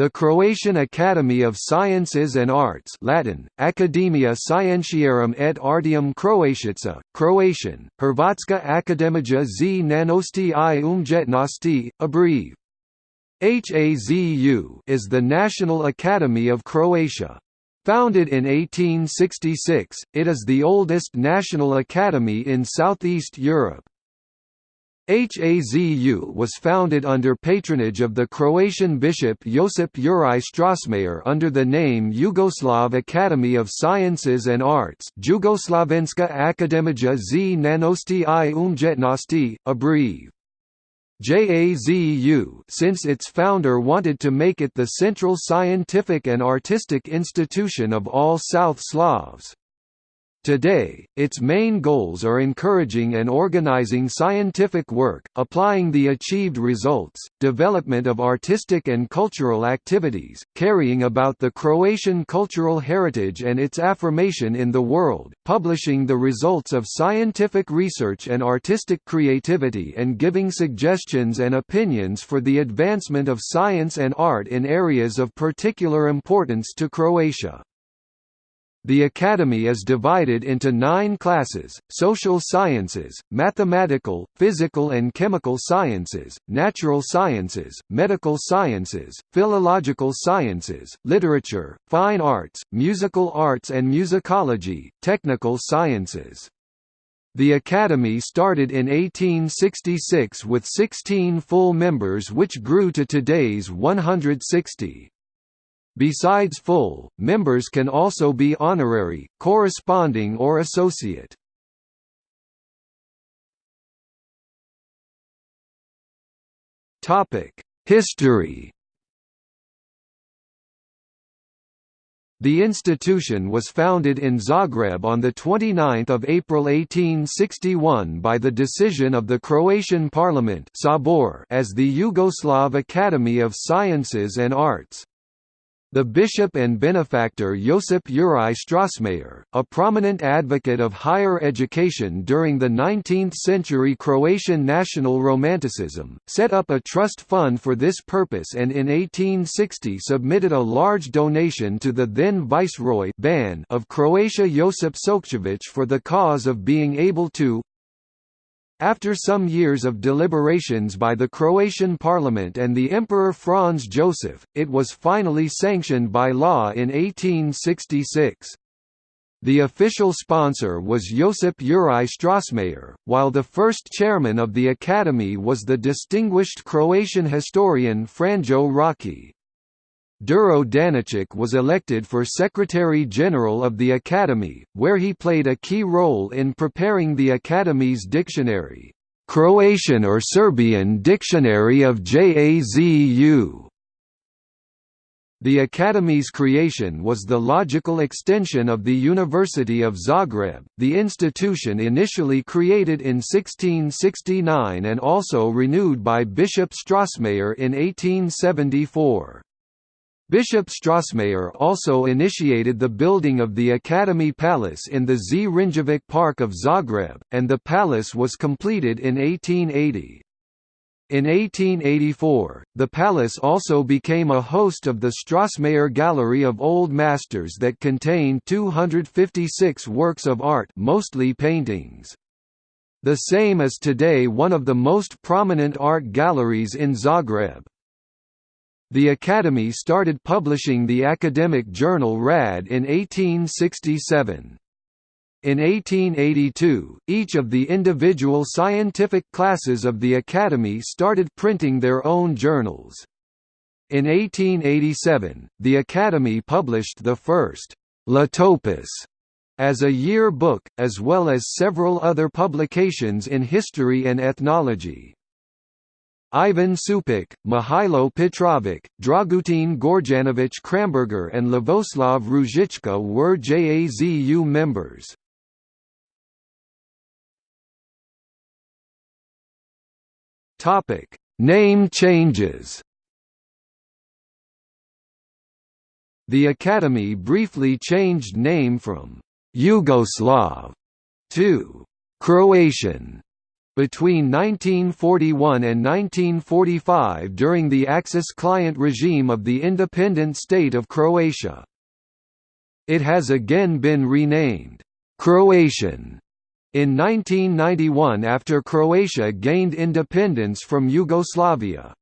The Croatian Academy of Sciences and Arts Latin, Academia Scientiarum et Artium Croatiaca, Croatian, Hrvatska Akademija Znanosti i Umjetnosti, abbrev. HAZU is the National Academy of Croatia. Founded in 1866, it is the oldest national academy in Southeast Europe. HAZU was founded under patronage of the Croatian bishop Josip Juraj Strossmayer under the name Yugoslav Academy of Sciences and Arts Jugoslavenska Akademija Znanosti i Umjetnosti, abbrev. JAZU since its founder wanted to make it the central scientific and artistic institution of all South Slavs. Today, its main goals are encouraging and organizing scientific work, applying the achieved results, development of artistic and cultural activities, carrying about the Croatian cultural heritage and its affirmation in the world, publishing the results of scientific research and artistic creativity and giving suggestions and opinions for the advancement of science and art in areas of particular importance to Croatia. The Academy is divided into nine classes, social sciences, mathematical, physical and chemical sciences, natural sciences, medical sciences, philological sciences, literature, fine arts, musical arts and musicology, technical sciences. The Academy started in 1866 with 16 full members which grew to today's 160. Besides full, members can also be honorary, corresponding or associate. History The institution was founded in Zagreb on 29 April 1861 by the decision of the Croatian Parliament as the Yugoslav Academy of Sciences and Arts. The bishop and benefactor Josip Juraj Strossmayer, a prominent advocate of higher education during the 19th-century Croatian national romanticism, set up a trust fund for this purpose and in 1860 submitted a large donation to the then viceroy Ban of Croatia Josip Šokčević for the cause of being able to after some years of deliberations by the Croatian parliament and the Emperor Franz Joseph, it was finally sanctioned by law in 1866. The official sponsor was Josip Juraj Strossmayer, while the first chairman of the academy was the distinguished Croatian historian Franjo Rački. Đuro Daničić was elected for Secretary-General of the Academy, where he played a key role in preparing the Academy's dictionary, "'Croatian or Serbian Dictionary of JAZU' The Academy's creation was the logical extension of the University of Zagreb, the institution initially created in 1669 and also renewed by Bishop Strossmayer in 1874. Bishop Strossmayer also initiated the building of the Academy Palace in the Zrinjevac Park of Zagreb, and the palace was completed in 1880. In 1884, the palace also became a host of the Strossmayer Gallery of Old Masters that contained 256 works of art mostly paintings. The same is today one of the most prominent art galleries in Zagreb. The Academy started publishing the academic journal RAD in 1867. In 1882, each of the individual scientific classes of the Academy started printing their own journals. In 1887, the Academy published the first Ljetopis as a year book, as well as several other publications in history and ethnology. Ivan Supek, Mihailo Petrovic, Dragutin Gorjanovic Kramberger and Lavoslav Ružička were JAZU members. Name changes The Academy briefly changed name from «Yugoslav» to «Croatian» between 1941 and 1945 during the Axis client regime of the independent state of Croatia. It has again been renamed, Croatian, in 1991 after Croatia gained independence from Yugoslavia.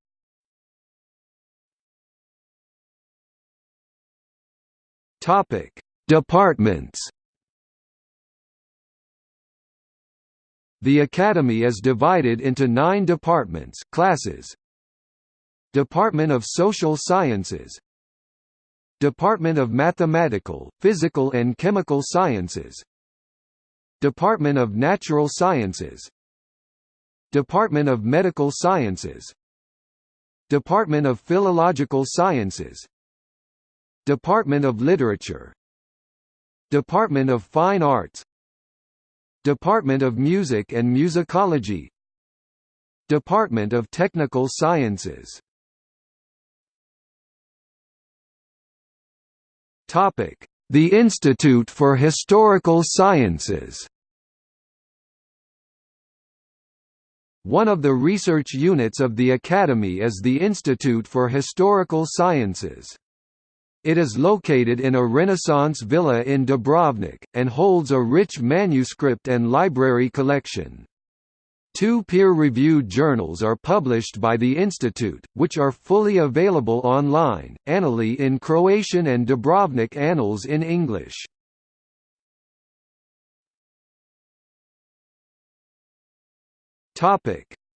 Departments. The Academy is divided into nine departments classes. Department of Social Sciences. Department of Mathematical, Physical and Chemical Sciences. Department of Natural Sciences. Department of Medical Sciences. Department of Philological Sciences. Department of Literature. Department of Fine Arts Department of Music and Musicology. Department of Technical Sciences. The Institute for Historical Sciences. One of the research units of the Academy is the Institute for Historical Sciences. It is located in a Renaissance villa in Dubrovnik, and holds a rich manuscript and library collection. Two peer-reviewed journals are published by the Institute, which are fully available online, Annali in Croatian and Dubrovnik Annals in English.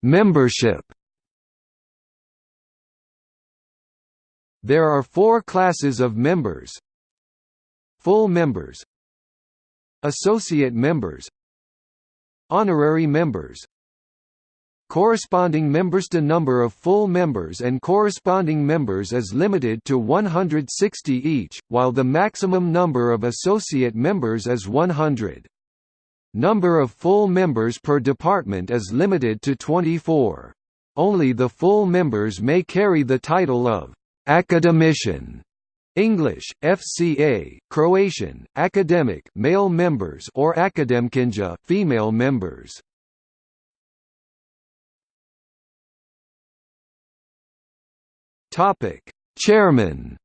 Membership There are four classes of members. Full members. Associate members. Honorary members. Corresponding members. The number of full members and corresponding members is limited to 160 each, while the maximum number of associate members is 100. Number of full members per department is limited to 24. Only the full members may carry the title of Academician English, FCA, Croatian, academic male members or akademkinja female members. Topic: Chairman.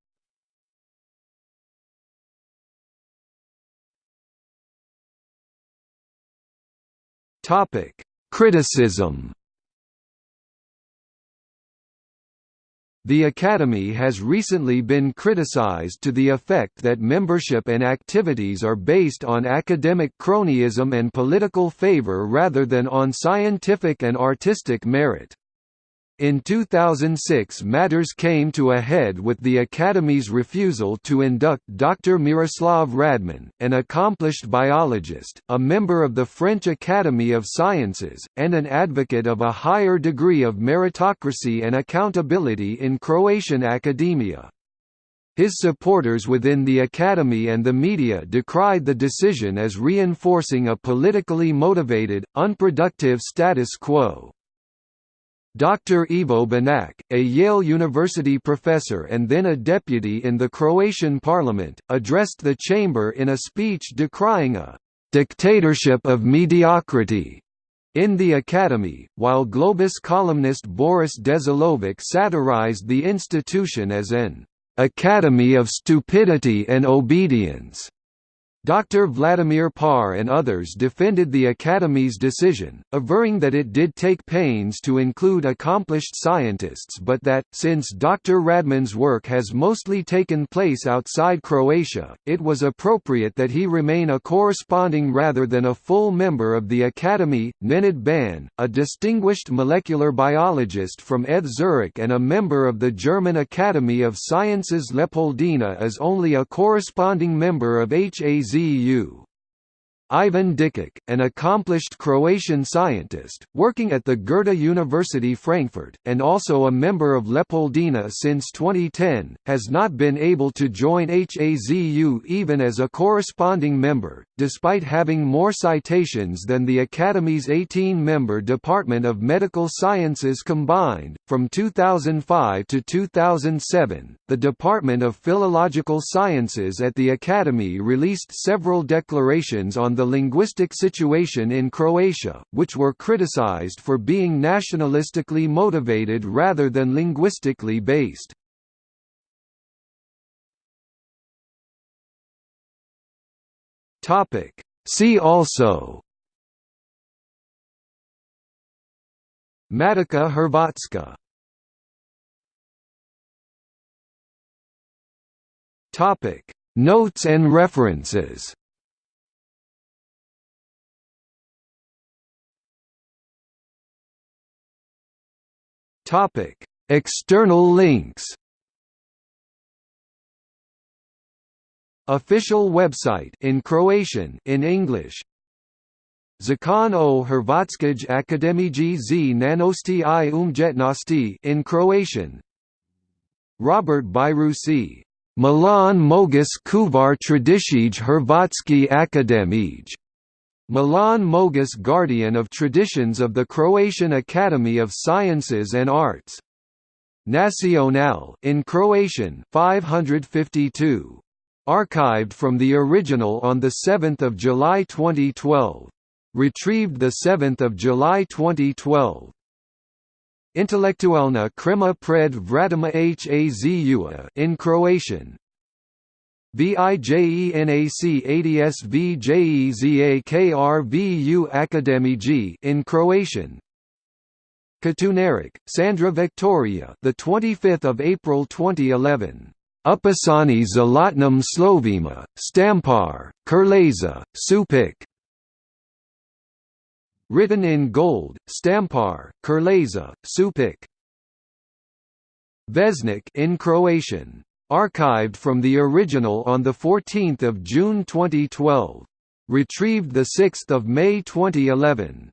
Topic: Criticism. The Academy has recently been criticized to the effect that membership and activities are based on academic cronyism and political favor rather than on scientific and artistic merit. In 2006 matters came to a head with the Academy's refusal to induct Dr. Miroslav Radman, an accomplished biologist, a member of the French Academy of Sciences, and an advocate of a higher degree of meritocracy and accountability in Croatian academia. His supporters within the Academy and the media decried the decision as reinforcing a politically motivated, unproductive status quo. Dr. Ivo Banac, a Yale University professor and then a deputy in the Croatian parliament, addressed the chamber in a speech decrying a «dictatorship of mediocrity» in the Academy, while Globus columnist Boris Dežulović satirized the institution as an «academy of stupidity and obedience». Dr. Vladimir Paar and others defended the Academy's decision, averring that it did take pains to include accomplished scientists but that, since Dr. Radman's work has mostly taken place outside Croatia, it was appropriate that he remain a corresponding rather than a full member of the Academy. Nenad Ban, a distinguished molecular biologist from ETH Zurich and a member of the German Academy of Sciences Leopoldina is only a corresponding member of HAZ ZU. Ivan Dikic, an accomplished Croatian scientist, working at the Goethe University Frankfurt, and also a member of Leopoldina since 2010, has not been able to join HAZU even as a corresponding member, despite having more citations than the Academy's 18-member Department of Medical Sciences combined. From 2005 to 2007, the Department of Philological Sciences at the Academy released several declarations on the linguistic situation in Croatia, which were criticized for being nationalistically motivated rather than linguistically based. See also Matica Hrvatska Topic Notes and references Topic. External links Official website in Croatian in English. Zakon o Hrvatskoj akademiji znanosti i umjetnosti in Croatian. Robert Bajruši Milan Mogus Kuvar Tradicije Hrvatski Akademij. Milan Mogus Guardian of Traditions of the Croatian Academy of Sciences and Arts. Nacional in Croatian 552. Archived from the original on 7 July 2012. Retrieved 7 July 2012. Intelektualna krema pred vratima Hazua in Croatian. VIJENAC ADSVJEZAKRVU Akademiji in Croatian. Katunarić, Sandra Victoria, the 25th of April 2011. Upisani Zlatnim Slovima, Stampar, Krleža, Supek. Written in gold, Stampar, Krleža, Supek. Vjesnik in Croatian. Archived from the original on 14 June 2012. Retrieved 6 May 2011.